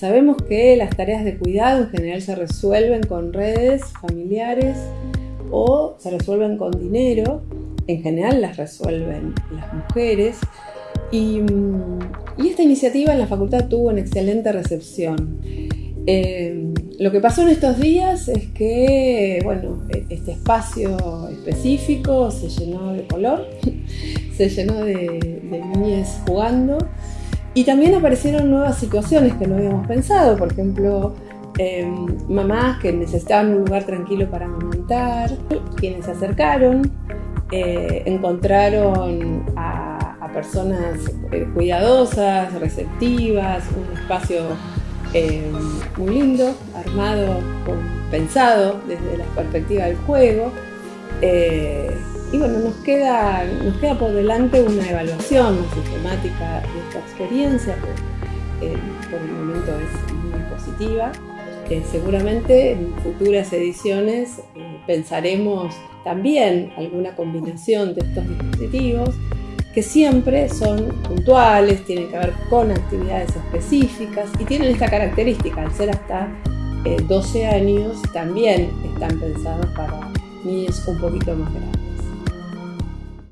Sabemos que las tareas de cuidado en general se resuelven con redes familiares o se resuelven con dinero. En general las resuelven las mujeres. Y, esta iniciativa en la facultad tuvo una excelente recepción. Eh, lo que pasó en estos días es que, bueno, e, este espacio específico se llenó de color, se llenó de, de jugando y también aparecieron nuevas situaciones que no habíamos pensado, por ejemplo, em, mamás que necesitaban un lugar tranquilo para amamantar, quienes se acercaron, eh, encontraron a, personas eh, cuidadosas, receptivas, un espacio em, muy lindo, armado, pensado desde la perspectiva del juego. Eh, y bueno, nos queda, nos queda por delante una evaluación sistemática de esta experiencia, que eh, por el momento es muy positiva. Eh, seguramente en futuras ediciones eh, pensaremos también alguna combinación de estos dispositivos que siempre son puntuales, tienen que ver con actividades específicas y tienen esta característica, al ser hasta 12 años, también están pensados para niños un poquito más grandes.